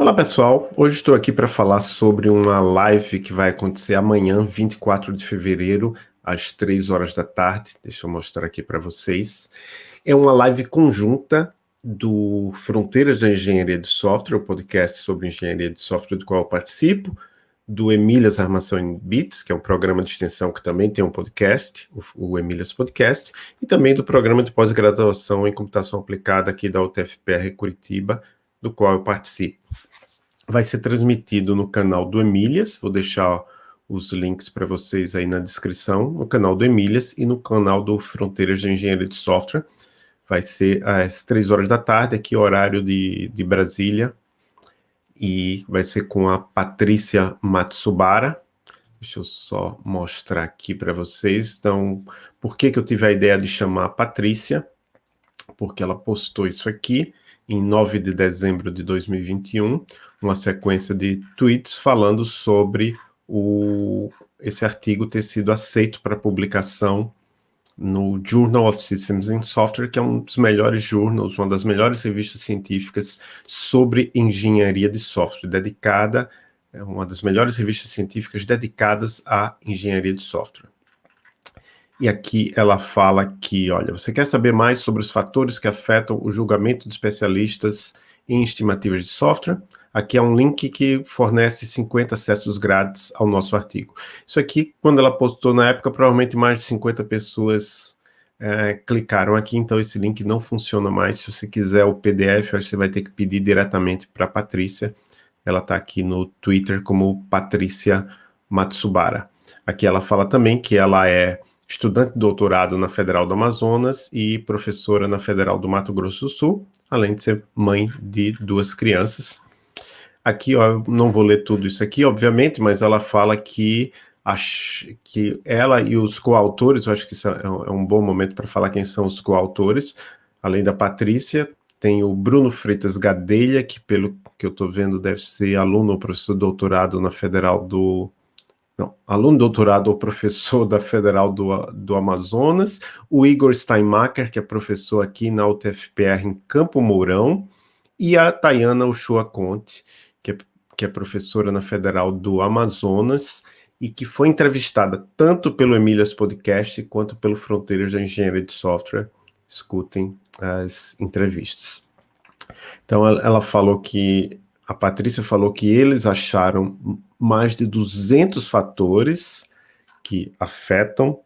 Olá pessoal, hoje estou aqui para falar sobre uma live que vai acontecer amanhã, 24 de fevereiro, às 3 horas da tarde. Deixa eu mostrar aqui para vocês. É uma live conjunta do Fronteiras da Engenharia de Software, o podcast sobre engenharia de software do qual eu participo, do Emílias Armação em Bits, que é um programa de extensão que também tem um podcast, o, Emílias Podcast, e também do programa de pós-graduação em computação aplicada aqui da UTFPR Curitiba, do qual eu participo vai ser transmitido no canal do Emílias, vou deixar os links para vocês aí na descrição, no canal do Emílias e no canal do Fronteiras de Engenharia de Software. Vai ser às três horas da tarde, aqui horário de, de Brasília, e vai ser com a Patrícia Matsubara. Deixa eu só mostrar aqui para vocês. Então, por que, que eu tive a ideia de chamar a Patrícia? Porque ela postou isso aqui em 9 de dezembro de 2021, uma sequência de tweets falando sobre o, esse artigo ter sido aceito para publicação no Journal of Systems and Software, que é um dos melhores journals, uma das melhores revistas científicas sobre engenharia de software, dedicada, é uma das melhores revistas científicas dedicadas à engenharia de software. E aqui ela fala que, olha, você quer saber mais sobre os fatores que afetam o julgamento de especialistas em estimativas de software? Aqui é um link que fornece 50 acessos grátis ao nosso artigo. Isso aqui, quando ela postou na época, provavelmente mais de 50 pessoas é, clicaram aqui, então esse link não funciona mais. Se você quiser o PDF, você vai ter que pedir diretamente para a Patrícia. Ela está aqui no Twitter como Patrícia Matsubara. Aqui ela fala também que ela é estudante de doutorado na Federal do Amazonas e professora na Federal do Mato Grosso do Sul, além de ser mãe de duas crianças. Aqui, ó, eu não vou ler tudo isso aqui, obviamente, mas ela fala que, que ela e os coautores, eu acho que isso é um, é um bom momento para falar quem são os coautores, além da Patrícia, tem o Bruno Freitas Gadelha, que pelo que eu estou vendo deve ser aluno ou professor doutorado na Federal do não, aluno doutorado ou professor da Federal do, do Amazonas, o Igor Steinmacher, que é professor aqui na UTFPR em Campo Mourão, e a Tayana Ushua Conte, que é, que é professora na Federal do Amazonas, e que foi entrevistada tanto pelo Emílias Podcast quanto pelo Fronteiras da Engenharia de Software. Escutem as entrevistas. Então, ela falou que, a Patrícia falou que eles acharam mais de 200 fatores que afetam.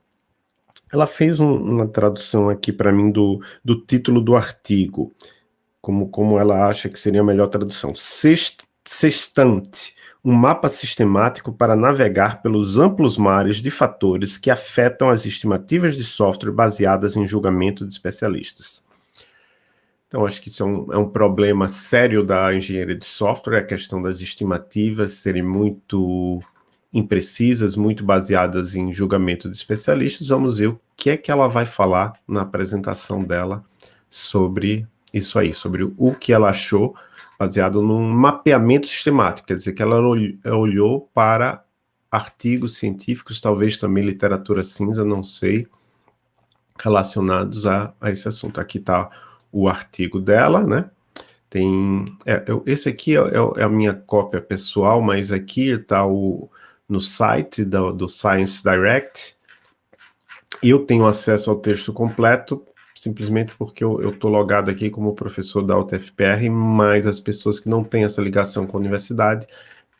Ela fez um, uma tradução aqui para mim do, do título do artigo, como, como ela acha que seria a melhor tradução. Sext, sextante, um mapa sistemático para navegar pelos amplos mares de fatores que afetam as estimativas de software baseadas em julgamento de especialistas. Então, acho que isso é um, é um, problema sério da engenharia de software, a questão das estimativas serem muito imprecisas, muito baseadas em julgamento de especialistas. Vamos ver o que é que ela vai falar na apresentação dela sobre isso aí, sobre o que ela achou, baseado num mapeamento sistemático, quer dizer, que ela olhou para artigos científicos, talvez também literatura cinza, não sei, relacionados a, a esse assunto. Aqui está o artigo dela, né? Tem, é, eu, esse aqui é, é, é, a minha cópia pessoal, mas aqui está no site do, do Science Direct. Eu tenho acesso ao texto completo, simplesmente porque eu estou logado aqui como professor da UTFPR, mas as pessoas que não têm essa ligação com a universidade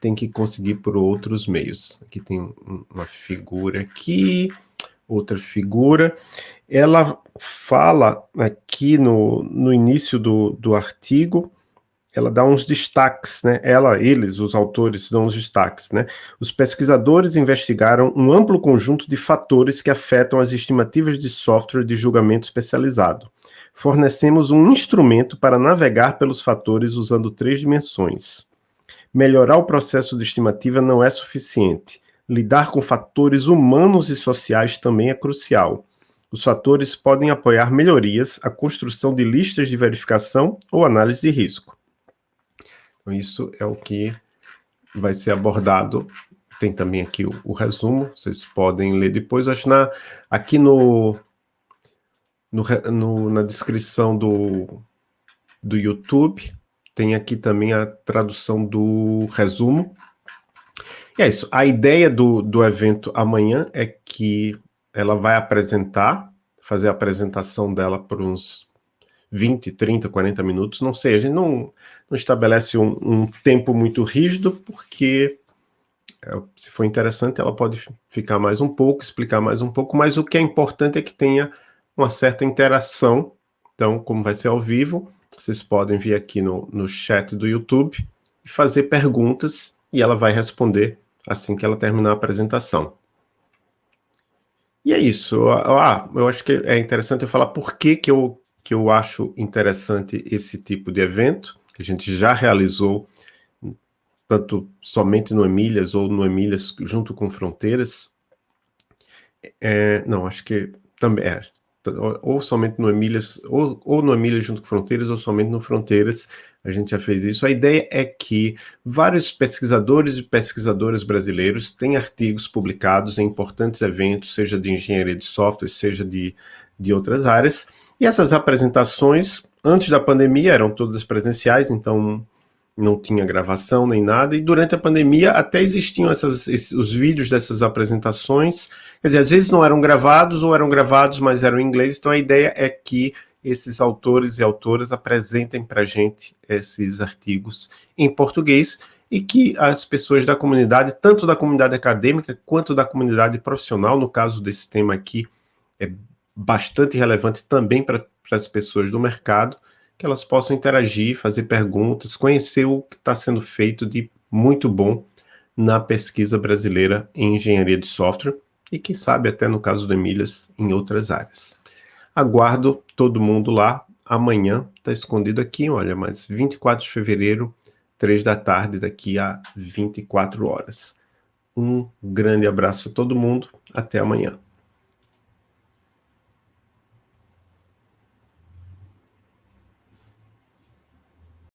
têm que conseguir por outros meios. Aqui tem uma figura aqui, outra figura. Ela fala aqui no, no início do, do artigo, ela dá uns destaques, né? Ela, eles, os autores, dão uns destaques, né? Os pesquisadores investigaram um amplo conjunto de fatores que afetam as estimativas de software de julgamento especializado. Fornecemos um instrumento para navegar pelos fatores usando três dimensões. Melhorar o processo de estimativa não é suficiente lidar com fatores humanos e sociais também é crucial. Os fatores podem apoiar melhorias, a construção de listas de verificação ou análise de risco. Então, isso é o que vai ser abordado. Tem também aqui o, o resumo, vocês podem ler depois. Acho na, aqui no, no, no, na descrição do, do YouTube tem aqui também a tradução do resumo. E é isso. A ideia do, do evento amanhã é que ela vai apresentar, fazer a apresentação dela por uns 20, 30, 40 minutos, não sei. A gente não, não estabelece um, um tempo muito rígido, porque é, se for interessante, ela pode ficar mais um pouco, explicar mais um pouco, mas o que é importante é que tenha uma certa interação. Então, como vai ser ao vivo, vocês podem vir aqui no, no chat do YouTube e fazer perguntas e ela vai responder assim que ela terminar a apresentação. E é isso. Ah, eu acho que é interessante eu falar por que, que, eu, que eu acho interessante esse tipo de evento, que a gente já realizou tanto somente no Emílias ou no Emílias junto com Fronteiras. É, não, acho que também é, ou somente no Emílias, ou, ou no Emílias junto com Fronteiras, ou somente no Fronteiras, a gente já fez isso. A ideia é que vários pesquisadores e pesquisadoras brasileiros têm artigos publicados em importantes eventos, seja de engenharia de software, seja de, de outras áreas, e essas apresentações, antes da pandemia, eram todas presenciais, então não tinha gravação nem nada, e durante a pandemia até existiam essas, esses, os vídeos dessas apresentações, quer dizer, às vezes não eram gravados, ou eram gravados, mas eram em inglês, então a ideia é que esses autores e autoras apresentem para a gente esses artigos em português, e que as pessoas da comunidade, tanto da comunidade acadêmica, quanto da comunidade profissional, no caso desse tema aqui, é bastante relevante também para as pessoas do mercado, que elas possam interagir, fazer perguntas, conhecer o que está sendo feito de muito bom na pesquisa brasileira em engenharia de software e quem sabe até no caso do Emílias em outras áreas. Aguardo todo mundo lá amanhã, está escondido aqui, olha, mas 24 de fevereiro, 3 da tarde, daqui a 24 horas. Um grande abraço a todo mundo, até amanhã.